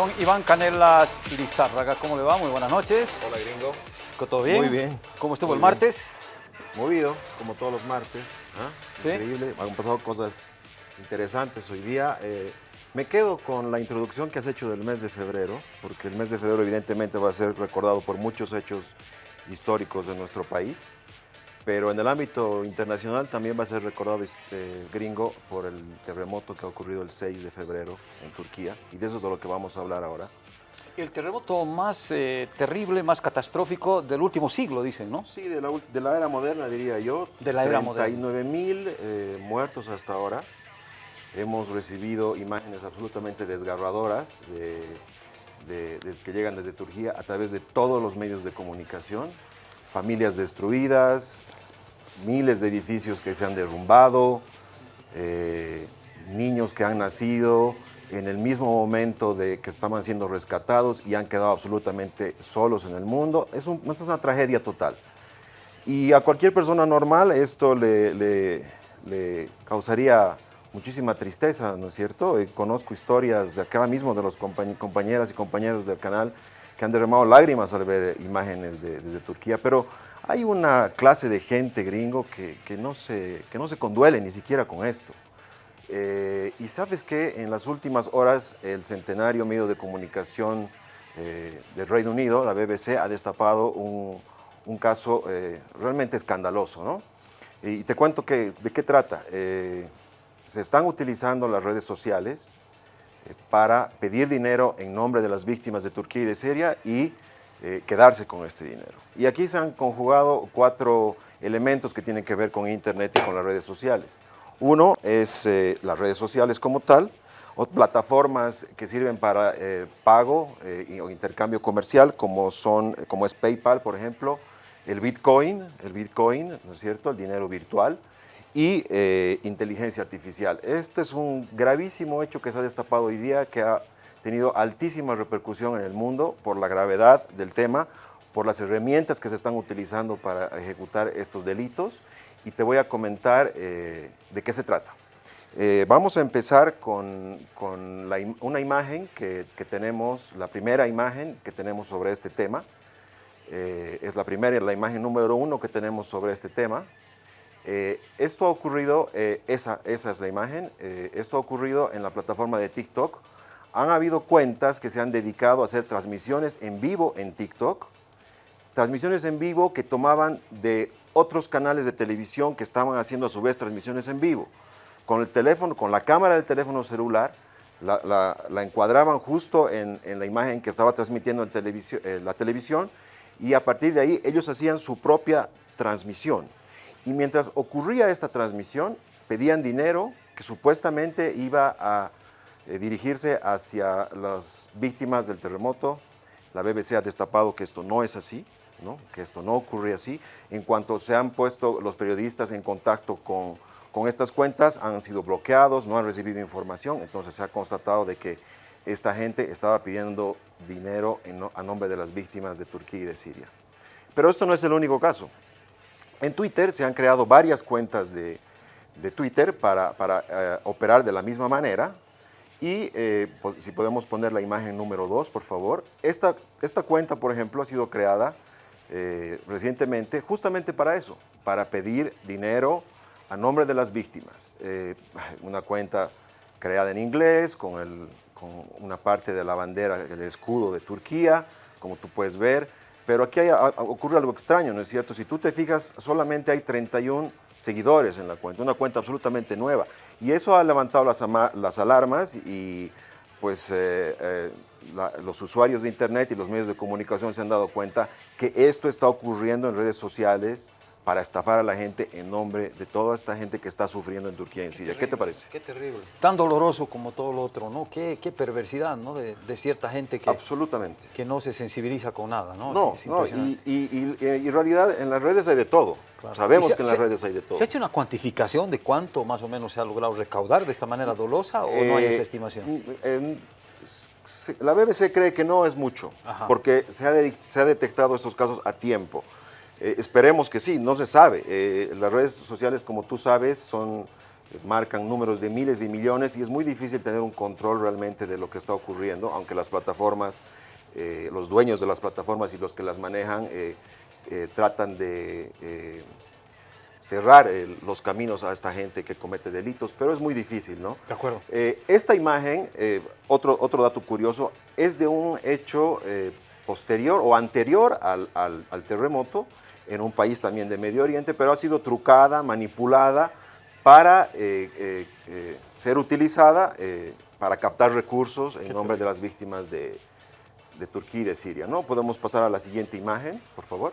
Don Iván Canelas Lizárraga, ¿cómo le va? Muy buenas noches. Hola, gringo. ¿Todo bien? Muy bien. ¿Cómo estuvo Muy el bien. martes? Movido, como todos los martes. ¿ah? Sí. Increíble. Han pasado cosas interesantes hoy día. Eh, me quedo con la introducción que has hecho del mes de febrero, porque el mes de febrero evidentemente va a ser recordado por muchos hechos históricos de nuestro país, pero en el ámbito internacional también va a ser recordado este gringo por el terremoto que ha ocurrido el 6 de febrero en Turquía, y de eso es de lo que vamos a hablar ahora. El terremoto más eh, terrible, más catastrófico del último siglo, dicen, ¿no? Sí, de la, de la era moderna, diría yo. De la era moderna. 39 mil eh, muertos hasta ahora. Hemos recibido imágenes absolutamente desgarradoras de, de- de- que llegan desde Turquía a través de todos los medios de comunicación. Familias destruidas, miles de edificios que se han derrumbado, eh, niños que han nacido en el mismo momento de que estaban siendo rescatados y han quedado absolutamente solos en el mundo. Es, un- una tragedia total. Y a cualquier persona normal esto le, causaría muchísima tristeza, ¿no es cierto? Eh, conozco historias de acá mismo de los compañ- compañeras y compañeros del canal que han derramado lágrimas al ver imágenes de- desde Turquía, pero hay una clase de gente gringo que, que no, se, que no se conduele ni siquiera con esto. Eh, y sabes que en las últimas horas el centenario medio de comunicación eh, del Reino Unido, la BBC, ha destapado un, un caso eh, realmente escandaloso. ¿no? Y te cuento que, de qué trata. Eh, se están utilizando las redes sociales eh, para pedir dinero en nombre de las víctimas de Turquía y de Siria y eh, quedarse con este dinero. Y aquí se han conjugado cuatro elementos que tienen que ver con Internet y con las redes sociales. Uno es eh, las redes sociales como tal, o plataformas que sirven para eh, pago eh, o intercambio comercial, como, son, como es PayPal, por ejemplo, el Bitcoin, el Bitcoin, ¿no es cierto?, el dinero virtual, y eh, inteligencia artificial. Este es un gravísimo hecho que se ha destapado hoy día, que ha tenido altísima repercusión en el mundo por la gravedad del tema, por las herramientas que se están utilizando para ejecutar estos delitos, y te voy a comentar eh, de qué se trata. Eh, vamos a empezar con, con la una imagen que, que tenemos, la primera imagen que tenemos sobre este tema. Eh, es la primera, la imagen número uno que tenemos sobre este tema. Eh, esto ha ocurrido, eh, esa, esa es la imagen, eh, esto ha ocurrido en la plataforma de TikTok. Han habido cuentas que se han dedicado a hacer transmisiones en vivo en TikTok, transmisiones en vivo que tomaban de otros canales de televisión que estaban haciendo a su vez transmisiones en vivo. Con el teléfono, con la cámara del teléfono celular, la, la- la encuadraban justo en, en la imagen que estaba transmitiendo en televisión- eh, la televisión y a partir de ahí ellos hacían su propia transmisión. Y mientras ocurría esta transmisión, pedían dinero que supuestamente iba a eh, dirigirse hacia las víctimas del terremoto. La BBC ha destapado que esto no es así, ¿no? que esto no ocurre así. En cuanto se han puesto los periodistas en contacto con, con estas cuentas, han sido bloqueados, no han recibido información, entonces se ha constatado de que esta gente estaba pidiendo dinero a nombre de las víctimas de Turquía y de Siria. Pero esto no es el único caso. En Twitter se han creado varias cuentas de, de Twitter para, para, eh, operar de la misma manera. Y eh, po- si podemos poner la imagen número 2, por favor. Esta, esta cuenta, por ejemplo, ha sido creada eh, recientemente justamente para eso, para pedir dinero a nombre de las víctimas. Eh, una cuenta creada en inglés, con, el- con una parte de la bandera, el escudo de Turquía, como tú puedes ver. Pero aquí ocurre algo extraño, ¿no es cierto? Si tú te fijas, solamente hay 31 seguidores en la cuenta, una cuenta absolutamente nueva. Y eso ha levantado las, las alarmas y pues eh, eh, los usuarios de Internet y los medios de comunicación se han dado cuenta que esto está ocurriendo en redes sociales para estafar a la gente en nombre de toda esta gente que está sufriendo en Turquía y en Siria. ¿Qué te parece? Qué terrible. Tan doloroso como todo lo otro, ¿no? Qué, qué perversidad, ¿no? De, de cierta gente que, Absolutamente. que no se sensibiliza con nada, ¿no? No, Es no, y, impresionante. y- y- y en realidad en las redes hay de todo. Claro. Sabemos se- que en las se- redes hay de todo. ¿Se ha hecho una cuantificación de cuánto más o menos se ha logrado recaudar de esta manera dolosa o no hay Eh, esa estimación? mm, la BBC cree que no es mucho, Ajá. porque se ha, de- se ha detectado estos casos a tiempo. Eh, esperemos que sí, no se sabe. Eh, las redes sociales, como tú sabes, son marcan números de miles y millones y es muy difícil tener un control realmente de lo que está ocurriendo, aunque las plataformas, eh, los dueños de las plataformas y los que las manejan eh, eh, tratan de cerrar los caminos a esta gente que comete delitos, pero es muy difícil, ¿no? De acuerdo. esta imagen, otro, otro dato curioso, es de un hecho posterior o anterior al, al terremoto, en un país también de Medio Oriente, pero ha sido trucada, manipulada, para eh, eh, eh, ser utilizada para captar recursos en nombre de las víctimas de, Turquía y de Siria. ¿no? Podemos pasar a la siguiente imagen, por favor.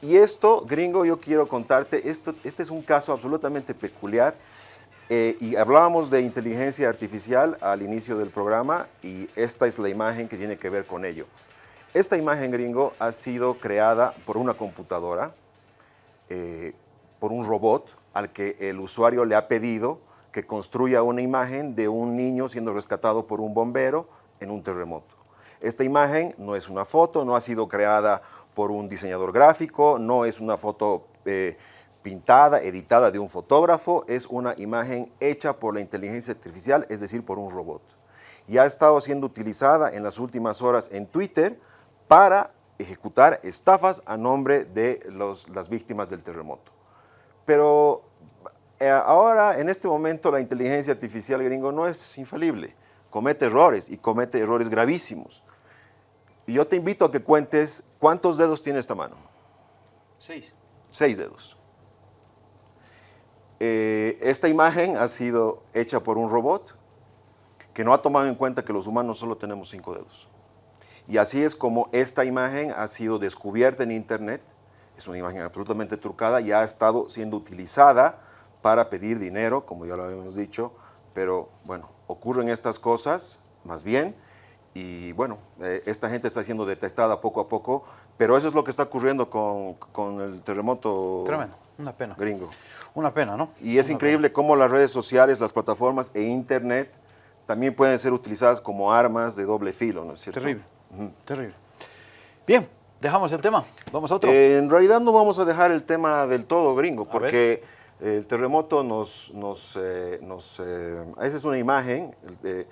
Y esto, gringo, yo quiero contarte, esto, este es un caso absolutamente peculiar y hablábamos de inteligencia artificial al inicio del programa y esta es la imagen que tiene que ver con ello. Esta imagen, gringo, ha sido creada por una computadora, por un robot, al que el usuario le ha pedido que construya una imagen de un niño siendo rescatado por un bombero en un terremoto. Esta imagen no es una foto, no ha sido creada por un diseñador gráfico, no es una foto eh, pintada, editada de un fotógrafo, es una imagen hecha por la inteligencia artificial, es decir, por un robot. Y ha estado siendo utilizada en las últimas horas en Twitter para ejecutar estafas a nombre de las víctimas del terremoto. Pero eh, ahora, en este momento, la inteligencia artificial gringo no es infalible. Comete errores y comete errores gravísimos. Y yo te invito a que cuentes cuántos dedos tiene esta mano. Seis. Seis dedos. Eh, esta imagen ha sido hecha por un robot que no ha tomado en cuenta que los humanos solo tenemos cinco dedos. Y así es como esta imagen ha sido descubierta en Internet es una imagen absolutamente trucada y ha estado siendo utilizada para pedir dinero, como ya lo habíamos dicho, pero bueno, ocurren estas cosas, más bien, y bueno, eh, esta gente está siendo detectada poco a poco, pero eso es lo que está ocurriendo con, el terremoto Tremendo, una pena. gringo. Una pena, ¿no? Y es increíble cómo las redes sociales, las plataformas e internet también pueden ser utilizadas como armas de doble filo, ¿no es cierto? Terrible, terrible. Bien, ¿Dejamos el tema? ¿Vamos a otro? Eh, en realidad no vamos a dejar el tema del todo gringo, porque el terremoto nos... nos, eh, nos eh, esa es una imagen de,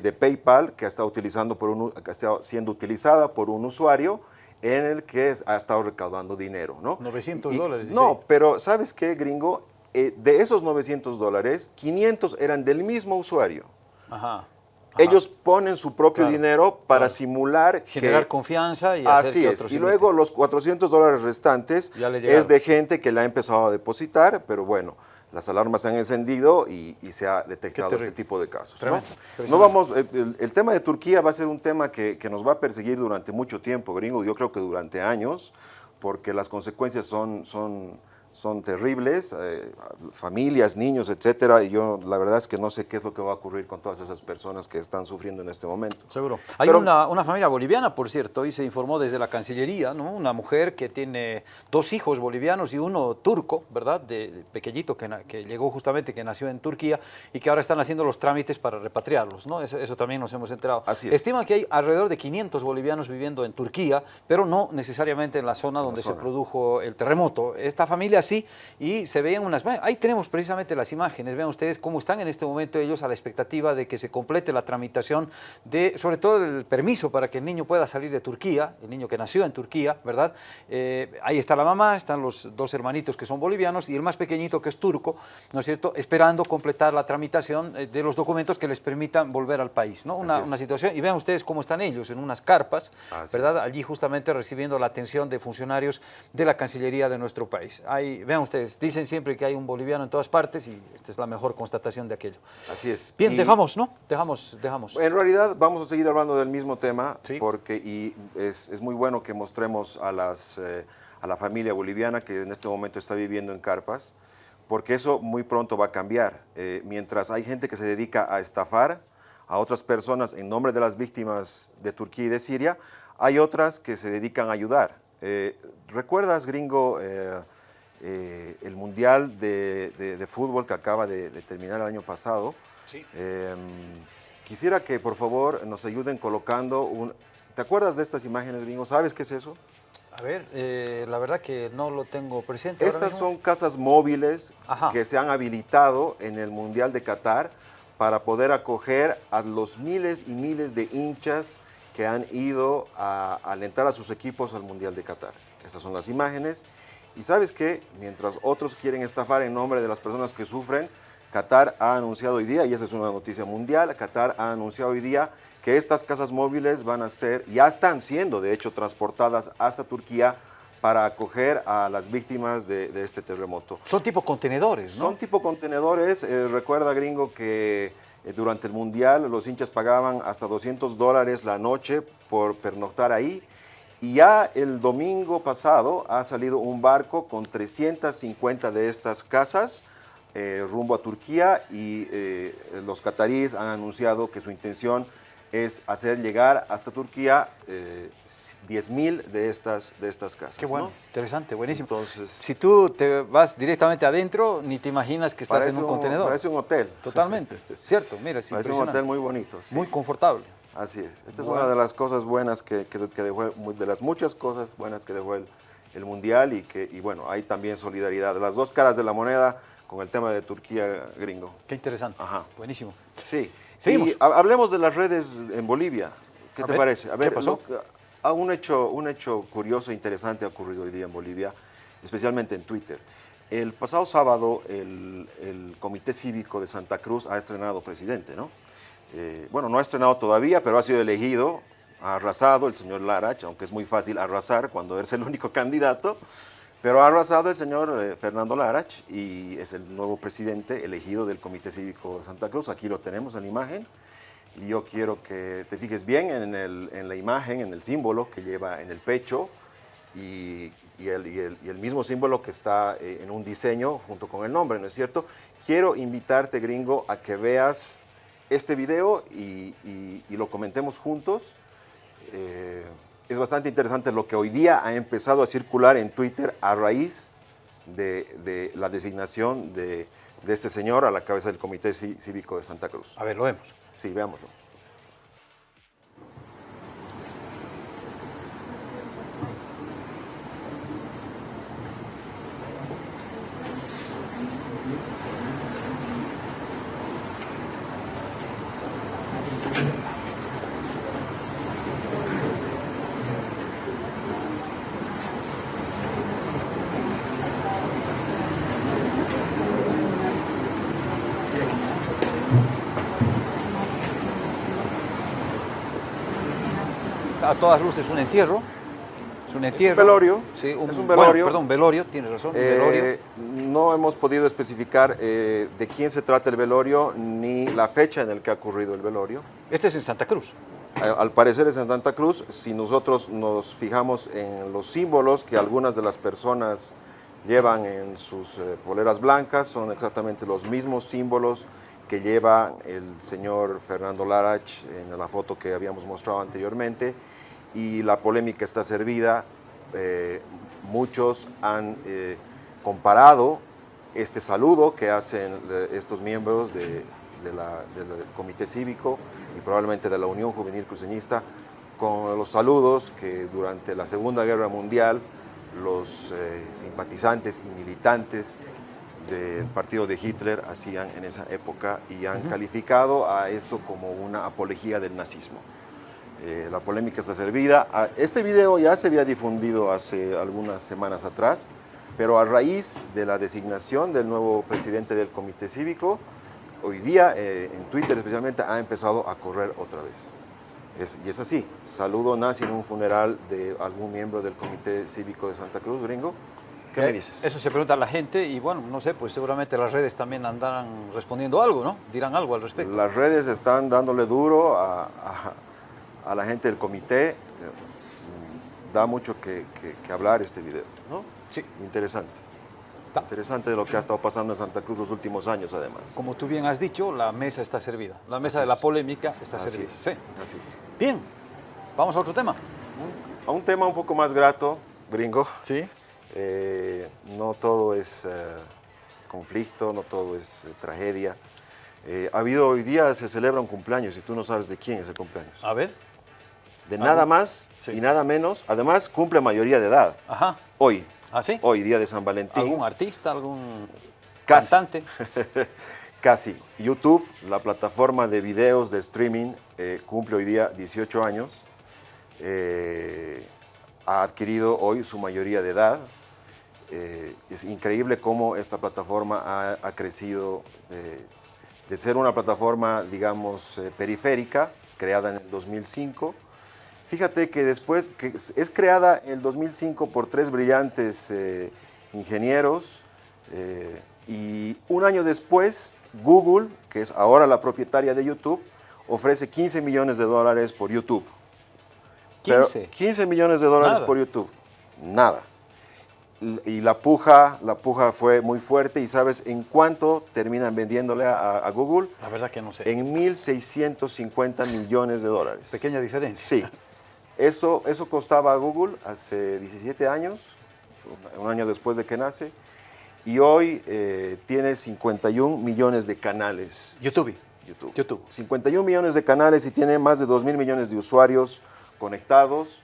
de, PayPal que está, utilizando por un, que está siendo utilizada por un usuario en el que ha estado recaudando dinero, ¿no? 900 dólares. No, pero ¿sabes qué, gringo? de esos 900 dólares, 500 eran del mismo usuario. Ajá. Ellos ponen su propio dinero para simular Generar confianza y hacer Así es. Y luego los 400 dólares restantes es de gente que la ha empezado a depositar, pero bueno, las alarmas se han encendido y, se ha detectado este tipo de casos. ¿no? vamos, el, tema de Turquía va a ser un tema que, que, nos va a perseguir durante mucho tiempo, gringo, yo creo que durante años, porque las consecuencias son, son son terribles, eh, familias, niños, etcétera, y yo la verdad es que no sé qué es lo que va a ocurrir con todas esas personas que están sufriendo en este momento. Seguro. Hay una, una, familia boliviana, por cierto, y se informó desde la Cancillería, ¿no? una mujer que tiene dos hijos bolivianos y uno turco, ¿verdad?, de, pequeñito, que, que, llegó justamente, que nació en Turquía, y que ahora están haciendo los trámites para repatriarlos, ¿no? Eso, también nos hemos enterado. Así es. Estiman que hay alrededor de 500 bolivianos viviendo en Turquía, pero no necesariamente en la zona donde se produjo el terremoto. Esta familia y se veían unas... Ahí tenemos precisamente las imágenes, vean ustedes cómo están en este momento ellos a la expectativa de que se complete la tramitación de, sobre todo el permiso para que el niño pueda salir de Turquía, el niño que nació en Turquía, ¿verdad? Eh, ahí está la mamá, están los dos hermanitos que son bolivianos y el más pequeñito que es turco, ¿no es cierto?, esperando completar la tramitación eh, de los documentos que les permitan volver al país, ¿no? Una, una situación, y vean ustedes cómo están ellos, en unas carpas, ¿verdad? Allí justamente recibiendo la atención de funcionarios de la Cancillería de nuestro país. Vean ustedes, dicen siempre que hay un boliviano en todas partes y esta es la mejor constatación de aquello. Así es. Bien, dejamos, ¿no? Dejamos, dejamos. En realidad vamos a seguir hablando del mismo tema porque y es, es, muy bueno que mostremos a, las, eh, a la familia boliviana que en este momento está viviendo en carpas, porque eso muy pronto va a cambiar. Eh, mientras hay gente que se dedica a estafar a otras personas en nombre de las víctimas de Turquía y de Siria, hay otras que se dedican a ayudar. Eh, ¿Recuerdas, gringo, eh, el Mundial de, Fútbol que acaba de, terminar el año pasado. Em, quisiera que por favor nos ayuden colocando un... ¿Te acuerdas de estas imágenes, gringo? ¿Sabes qué es eso? A ver, eh, la verdad que no lo tengo presente. Estas son casas móviles que se han habilitado en el Mundial de Qatar para poder acoger a los miles y miles de hinchas que han ido a alentar a sus equipos al Mundial de Qatar. Esas son las imágenes. Y sabes que mientras otros quieren estafar en nombre de las personas que sufren, Qatar ha anunciado hoy día, y esa es una noticia mundial, Qatar ha anunciado hoy día que estas casas móviles van a ser, ya están siendo de hecho transportadas hasta Turquía para acoger a las víctimas de, este terremoto. Son tipo contenedores, ¿no? Son tipo contenedores. Eh, recuerda, gringo, que eh, durante el Mundial los hinchas pagaban hasta 200 dólares la noche por pernoctar ahí. Y ya el domingo pasado ha salido un barco con 350 de estas casas eh, rumbo a Turquía y los cataríes han anunciado que su intención es hacer llegar hasta Turquía eh, 10.000 de estas, de estas casas. Qué bueno, interesante, buenísimo. Entonces, si tú te vas directamente adentro, ni te imaginas que estás en un, contenedor. Parece un hotel. Totalmente, cierto, mira, es Parece un hotel muy bonito. Muy confortable. Así es. Esta es una de las cosas buenas que, que, dejó, de las muchas cosas buenas que dejó el, el Mundial y que, y bueno, hay también solidaridad. Las dos caras de la moneda con el tema de Turquía gringo. Qué interesante. Ajá. Buenísimo. Sí. Y hablemos de las redes en Bolivia. ¿Qué te parece? A ver, ¿Qué pasó? un, hecho, un hecho curioso e interesante ha ocurrido hoy día en Bolivia, especialmente en Twitter. El pasado sábado el, Comité Cívico de Santa Cruz ha estrenado presidente, ¿no? Eh, bueno, no ha estrenado todavía, pero ha sido elegido, ha arrasado el señor Larach, aunque es muy fácil arrasar cuando eres el único candidato. Pero ha arrasado el señor eh, Fernando Larach y es el nuevo presidente elegido del Comité Cívico de Santa Cruz. Aquí lo tenemos en la imagen. Y yo quiero que te fijes bien en, la imagen, en el símbolo que lleva en el pecho y, el, mismo símbolo que está eh, en un diseño junto con el nombre, ¿no es cierto? Quiero invitarte, gringo, a que veas este video y, lo comentemos juntos. Eh, es bastante interesante lo que hoy día ha empezado a circular en Twitter a raíz de, la designación de, de, este señor a la cabeza del Comité Cívico de Santa Cruz. A ver, lo vemos. Sí, veámoslo. A todas luces un entierro. Es un entierro. un velorio. Sí, un, es un velorio. perdón, velorio, tienes razón. Eh, no hemos podido especificar eh, de quién se trata el velorio ni la fecha en la que ha ocurrido el velorio. Este es en Santa Cruz. Al parecer es en Santa Cruz. Si nosotros nos fijamos en los símbolos que algunas de las personas llevan en sus eh, poleras blancas, son exactamente los mismos símbolos que lleva el señor Fernando Larach en la foto que habíamos mostrado anteriormente y la polémica está servida. Eh, muchos han eh, comparado este saludo que hacen eh, estos miembros del Comité Cívico y probablemente de la Unión Juvenil Cruceñista con los saludos que durante la Segunda Guerra Mundial los simpatizantes y militantes del partido de Hitler hacían en esa época y han calificado a esto como una apología del nazismo. Eh, la polémica está servida. Ah, este video ya se había difundido hace algunas semanas atrás, pero a raíz de la designación del nuevo presidente del Comité Cívico, hoy día eh, en Twitter especialmente ha empezado a correr otra vez. y es así, saludo nazi en un funeral de algún miembro del Comité Cívico de Santa Cruz, gringo. ¿Qué me eh, dices? Eso se pregunta a la gente y bueno, no sé, pues seguramente las redes también andarán respondiendo algo, ¿no? Dirán algo al respecto. Las redes están dándole duro a a la gente del comité. Eh, da mucho que, hablar este video, ¿no? Sí. Interesante. Interesante lo que ha estado pasando en Santa Cruz los últimos años, además. Como tú bien has dicho, la mesa está servida. La mesa de la polémica está servida. sí. Así es. Bien, vamos a otro tema. A un tema un poco más grato, gringo. Sí. Eh, no todo es eh, conflicto, no todo es tragedia. ha habido hoy día, se celebra un cumpleaños y tú no sabes de quién es el cumpleaños. A ver. de nada más y nada menos. Además, cumple mayoría de edad. Ajá. Hoy. ¿Ah, sí? Hoy, día de San Valentín. ¿Algún artista, algún cantante? Casi. YouTube, la plataforma de videos de streaming, eh, cumple hoy día 18 años. Eh, ha adquirido hoy su mayoría de edad. Eh, es increíble cómo esta plataforma ha, crecido de ser una plataforma, digamos, periférica, creada en el 2005. Fíjate que después, es creada en el 2005 por tres brillantes ingenieros y un año después Google, que es ahora la propietaria de YouTube, ofrece 15 millones de dólares por YouTube. 15. 15 millones de dólares por YouTube. Nada. Y la puja, la puja fue muy fuerte y ¿sabes en cuánto terminan vendiéndole a, Google? La verdad que no sé. En 1.650 millones de dólares. Pequeña diferencia. Sí. Eso, eso costaba a Google hace 17 años, un año después de que nace, y hoy eh, tiene 51 millones de canales. YouTube. YouTube. YouTube. 51 millones de canales y tiene más de 2 mil millones de usuarios conectados.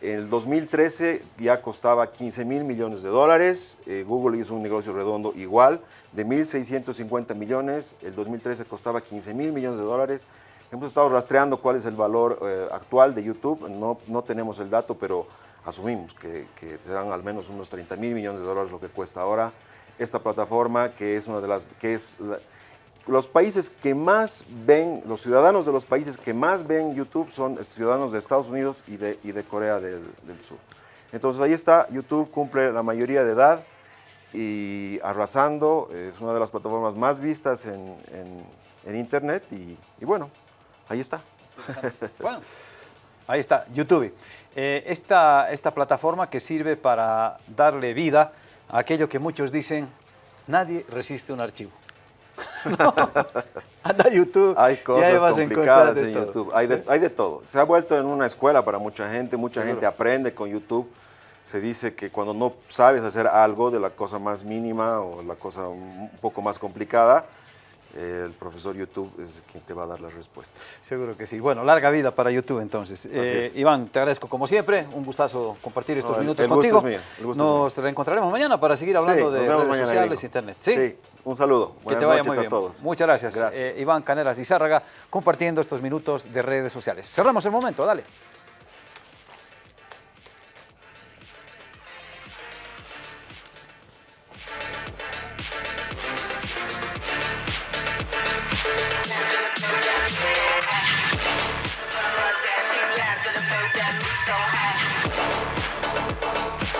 En el 2013 ya costaba 15 mil millones de dólares. Eh, Google hizo un negocio redondo igual, de 1.650 millones. El 2013 costaba 15 mil millones de dólares. Hemos estado rastreando cuál es el valor eh, actual de YouTube. No, no tenemos el dato, pero asumimos que, que serán al menos unos 30 mil millones de dólares lo que cuesta ahora esta plataforma que es una de las que es los países que más ven, los ciudadanos de los países que más ven YouTube son ciudadanos de Estados Unidos y de, y de Corea del, Sur. Entonces ahí está, YouTube cumple la mayoría de edad y arrasando, es una de las plataformas más vistas en, en, Internet y, bueno, ahí está. Bueno, ahí está, YouTube. Eh, esta, esta plataforma que sirve para darle vida aquello que muchos dicen, nadie resiste un archivo. Anda a YouTube. Hay cosas complicadas en YouTube. Hay, de, todo. Se ha vuelto en una escuela para mucha gente. Mucha gente aprende con YouTube. Se dice que cuando no sabes hacer algo de la cosa más mínima o la cosa un poco más complicada, el profesor YouTube es quien te va a dar la respuesta. Seguro que sí. Bueno, larga vida para YouTube entonces. Eh, Iván, te agradezco como siempre, un gustazo compartir estos minutos contigo. Nos reencontraremos mañana para seguir hablando de redes sociales e internet. ¿Sí? un saludo. Buenas que te vaya noches muy bien. a todos. Muchas gracias. Eh, Iván Canelas Zárraga compartiendo estos minutos de redes sociales. Cerramos el momento, dale.